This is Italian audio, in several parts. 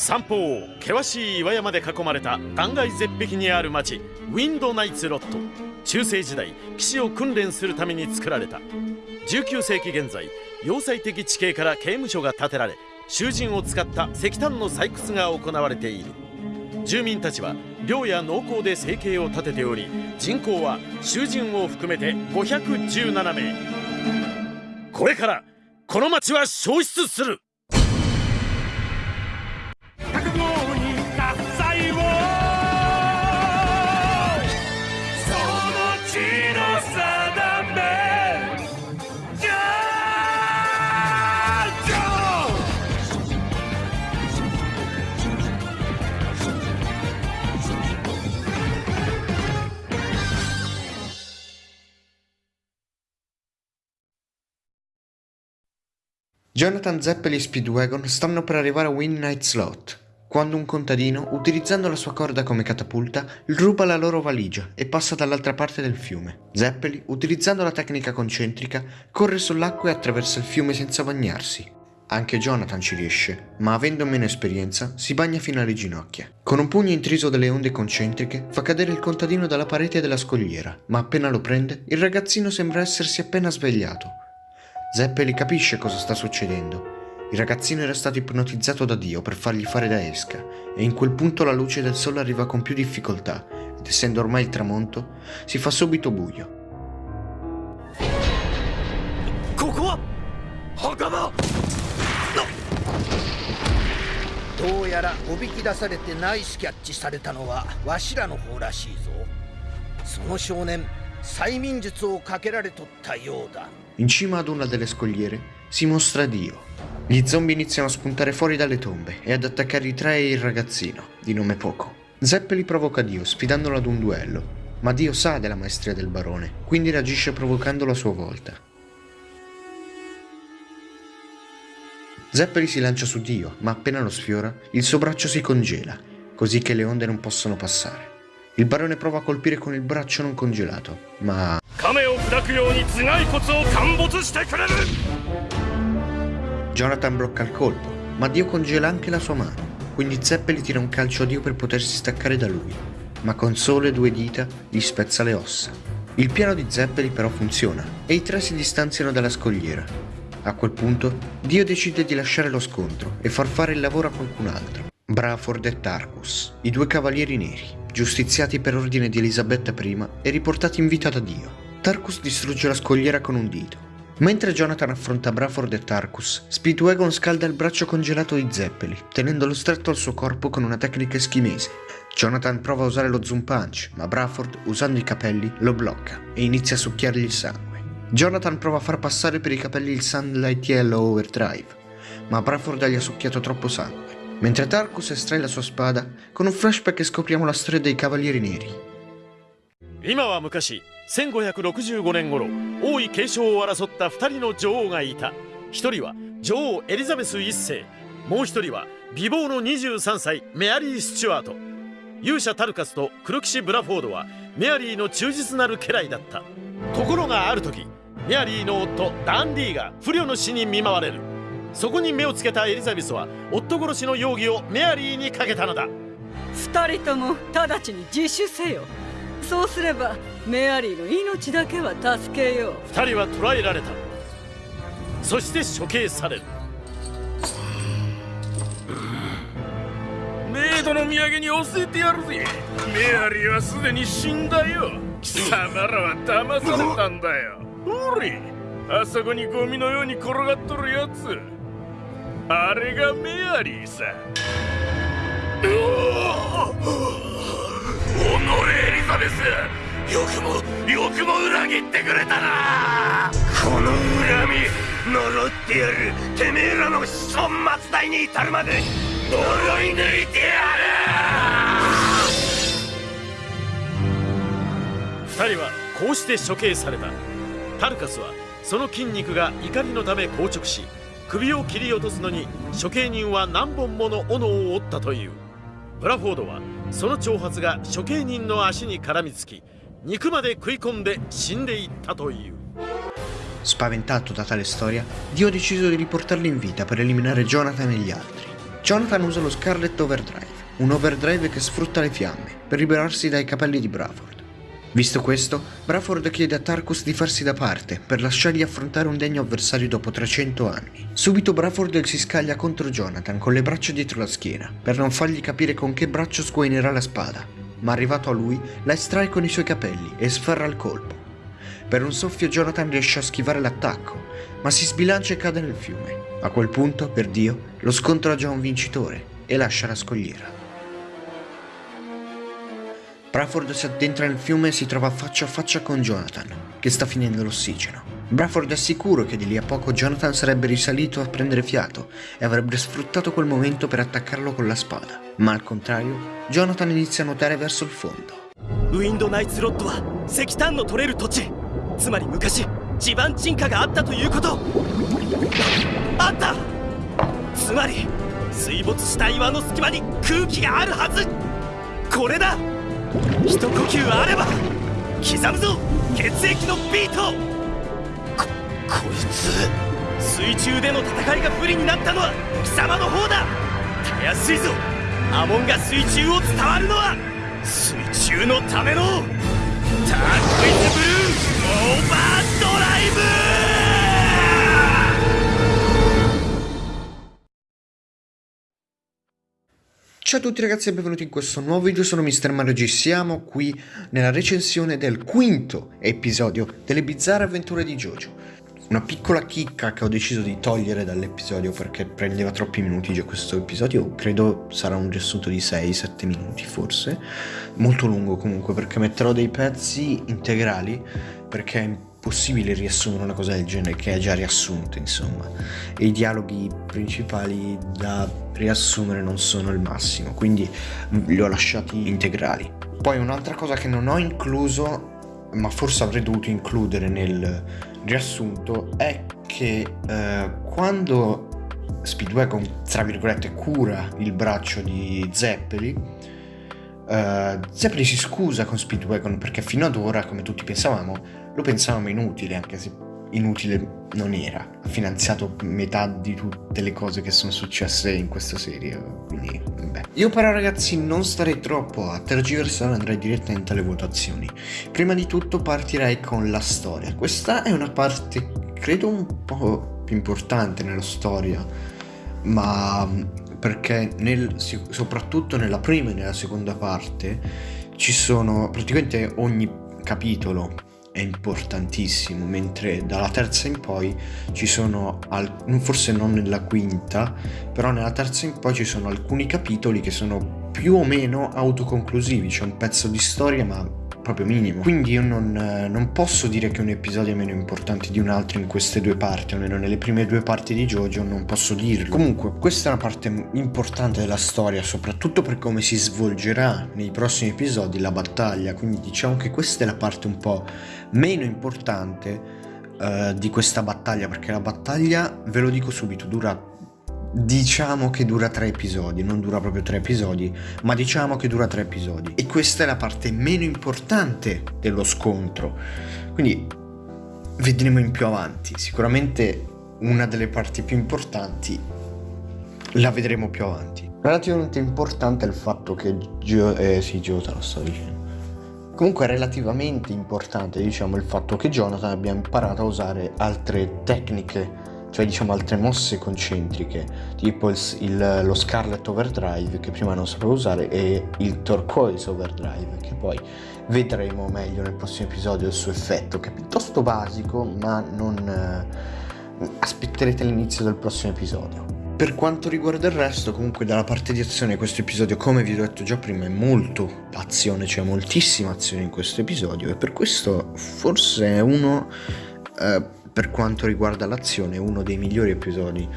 三方険しい岩山で囲まれた断崖絶壁にある町ウィンドナイツロット。中世時代騎士を訓練するために作られた。19世紀現在要塞的地形から刑務所が建てられ囚人を使った石炭の採掘が行われている。住民たちは漁や農耕で生計を立てており人口は囚人を含めて517名。これからこの町は消失する「Jonathan Zeppeli e Speedwagon stanno per arrivare a Win Night Slot, quando un contadino, utilizzando la sua corda come catapulta, ruba la loro valigia e passa dall'altra parte del fiume. Zeppeli, utilizzando la tecnica concentrica, corre sull'acqua e attraversa il fiume senza bagnarsi. Anche Jonathan ci riesce, ma avendo meno esperienza, si bagna fino alle ginocchia. Con un pugno intriso delle onde concentriche, fa cadere il contadino dalla parete della scogliera, ma appena lo prende, il ragazzino sembra essersi appena svegliato. Zeppeli capisce cosa sta succedendo. Il ragazzino era stato ipnotizzato da Dio per fargli fare da esca e in quel punto la luce del sole arriva con più difficoltà ed essendo ormai il tramonto si fa subito buio. こ in cima ad una delle scogliere si mostra Dio. Gli zombie iniziano a spuntare fuori dalle tombe e ad attaccare i tre e il ragazzino, di nome Poco. Zeppe li provoca Dio, sfidandolo ad un duello, ma Dio sa della maestria del barone, quindi reagisce provocandolo a sua volta. Zeppeli si lancia su Dio, ma appena lo sfiora, il suo braccio si congela, così che le onde non possono passare. Il barone prova a colpire con il braccio non congelato, ma... Jonathan blocca il colpo, ma Dio congela anche la sua mano, quindi Zeppeli tira un calcio a Dio per potersi staccare da lui, ma con sole due dita gli spezza le ossa. Il piano di Zeppeli però funziona e i tre si distanziano dalla scogliera. A quel punto Dio decide di lasciare lo scontro e far fare il lavoro a qualcun altro. Braford e Tarkus, i due cavalieri neri, giustiziati per ordine di Elisabetta I e riportati in vita da Dio. Tarkus distrugge la scogliera con un dito Mentre Jonathan affronta Braford e Tarkus, Speedwagon scalda il braccio congelato di Zeppeli, tenendolo stretto al suo corpo con una tecnica eschimese. Jonathan prova a usare lo zoom punch, ma Braford, usando i capelli, lo blocca e inizia a succhiargli il sangue. Jonathan prova a far passare per i capelli il Sunlight Yellow Overdrive, ma Braford gli ha succhiato troppo sangue. Mentre Tarkus estrae la sua spada, con un flashback scopriamo la storia dei Cavalieri Neri. 今は昔1565年頃王位継承を争った2人の女王がいた1人は女王エリザベス1世もう1人は美貌の23歳メアリー・スチュアート勇者タルカスと黒騎士ブラフォードはメアリーの忠実なる家来だったところがある時メアリーの夫ダンディが不慮の死に見舞われるそこに目をつけたエリザベスは夫殺しの容疑をメアリーにかけたのだ。2人とも直ちに自首せよ。そうすればメアリーの命だけは助けよう。二人は捕らえられた。そして処刑される。メイドの土産に教えてやるぜ。メアリーはすでに死んだよ。貴様らは騙されたんだよ。ほれ。あそこにゴミのように転がっとるやつあれがメアリーさ。エリザベスよくもよくも裏切ってくれたなこの恨み呪ってやるてめえらの子孫末代に至るまで呪い抜いてやる二人はこうして処刑されたタルカスはその筋肉が怒りのため硬直し首を切り落とすのに処刑人は何本もの斧を折ったというブラフォードはその挑発が処刑人の足に絡みつき肉まで食い込んで死んでいったという Spaventato da tale storia, Dio ha deciso di riportarlo in vita per eliminare Jonathan e gli altri. Jonathan usa lo Scarlet Overdrive, un overdrive che sfrutta le fiamme per liberarsi dai capelli di Braford. Visto questo, Braford chiede a Tarkus di farsi da parte per lasciargli affrontare un degno avversario dopo 300 anni. Subito Braford si scaglia contro Jonathan con le braccia dietro la schiena per non fargli capire con che braccio sguainerà la spada, ma arrivato a lui la estrae con i suoi capelli e sferra il colpo. Per un soffio Jonathan riesce a schivare l'attacco, ma si sbilancia e cade nel fiume. A quel punto, per Dio, lo ha già un vincitore e lascia la scogliera. Braford si addentra nel fiume e si trova faccia a faccia con Jonathan, che sta finendo l'ossigeno. Braford è sicuro che di lì a poco Jonathan sarebbe risalito a prendere fiato e avrebbe sfruttato quel momento per attaccarlo con la spada, ma al contrario, Jonathan inizia a nuotare verso il fondo. ウィンドナイツロッドは石炭の取れる土地つまり昔地盤沈下があったということあったつまり水没した岩の隙間に空気があるはずこれだ 一呼吸あれば刻むぞ血液のビート。ここいつ。水中での戦いが不利になったのは貴様の方だ。たやすいぞ。アモンが水中を伝わるのは水中のための。ターコイズブルーオーバードライブ。Ciao a tutti ragazzi e benvenuti in questo nuovo video, sono Mr. Mario G, siamo qui nella recensione del quinto episodio delle bizzarre avventure di Jojo. Una piccola chicca che ho deciso di togliere dall'episodio perché prendeva troppi minuti già questo episodio, credo sarà un riassunto di 6-7 minuti forse, molto lungo comunque perché metterò dei pezzi integrali perché è impossibile riassumere una cosa del genere che è già riassunta insomma. E i dialoghi principali da riassumere non sono il massimo quindi li ho lasciati integrali. Poi un'altra cosa che non ho incluso ma forse avrei dovuto includere nel riassunto è che eh, quando Speedwagon tra virgolette cura il braccio di Zeppeli uh, Zeppeli si scusa con Speedwagon perché fino ad ora come tutti pensavamo lo pensavamo inutile anche se inutile non era. Ha finanziato metà di tutte le cose che sono successe in questa serie quindi vabbè io però ragazzi non starei troppo a tergiversare andrei direttamente alle votazioni. Prima di tutto partirei con la storia. Questa è una parte credo un po' più importante nella storia ma perché nel, soprattutto nella prima e nella seconda parte ci sono praticamente ogni capitolo è importantissimo, mentre dalla terza in poi ci sono, forse non nella quinta, però nella terza in poi ci sono alcuni capitoli che sono più o meno autoconclusivi, c'è un pezzo di storia ma proprio minimo. Quindi io non, non, posso dire che un episodio è meno importante di un altro in queste due parti, almeno nelle prime due parti di Jojo non posso dirlo. Comunque, questa è una parte importante della storia, soprattutto per come si svolgerà nei prossimi episodi la battaglia, quindi diciamo che questa è la parte un po' meno importante uh, di questa battaglia, perché la battaglia, ve lo dico subito, dura diciamo che dura tre episodi, non dura proprio tre episodi, ma diciamo che dura tre episodi. E questa è la parte meno importante dello scontro. Quindi vedremo in più avanti. Sicuramente una delle parti più importanti la vedremo più avanti. Relativamente importante è il fatto che Gio... Eh sì, Gio te lo sto dicendo. Comunque è relativamente importante, diciamo, il fatto che Jonathan abbia imparato a usare altre tecniche cioè diciamo altre mosse concentriche, tipo il, il, lo Scarlet Overdrive che prima non sapevo usare e il Turquoise Overdrive che poi vedremo meglio nel prossimo episodio il suo effetto che è piuttosto basico ma non eh, aspetterete l'inizio del prossimo episodio. Per quanto riguarda il resto, comunque dalla parte di azione questo episodio, come vi ho detto già prima, è molto azione, c'è cioè moltissima azione in questo episodio e per questo forse è uno eh, per quanto riguarda l'azione uno dei migliori episodi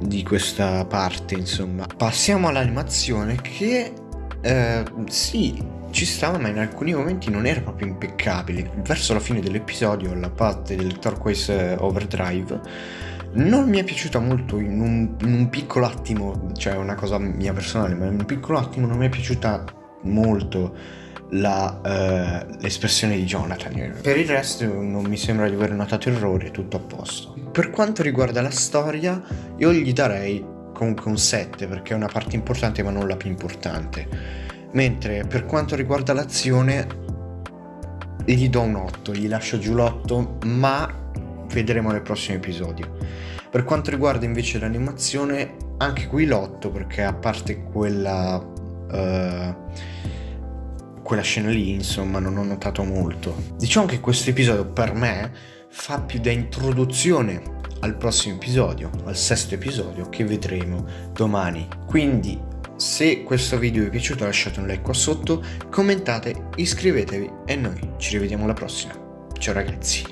di questa parte insomma. Passiamo all'animazione che eh, sì ci stava ma in alcuni momenti non era proprio impeccabile. Verso la fine dell'episodio la parte del Turquoise Overdrive non mi è piaciuta molto in un, in un piccolo attimo cioè una cosa mia personale ma in un piccolo attimo non mi è piaciuta molto l'espressione uh, di Jonathan. Per il resto non mi sembra di aver notato errori, è tutto a posto. Per quanto riguarda la storia, io gli darei comunque un 7 perché è una parte importante ma non la più importante. Mentre per quanto riguarda l'azione gli do un 8, gli lascio giù l'8 ma vedremo nel prossimo episodio. Per quanto riguarda invece l'animazione anche qui l'8 perché a parte quella... Uh, quella scena lì insomma non ho notato molto. Diciamo che questo episodio per me fa più da introduzione al prossimo episodio, al sesto episodio che vedremo domani. Quindi se questo video vi è piaciuto lasciate un like qua sotto, commentate, iscrivetevi e noi ci rivediamo alla prossima. Ciao ragazzi.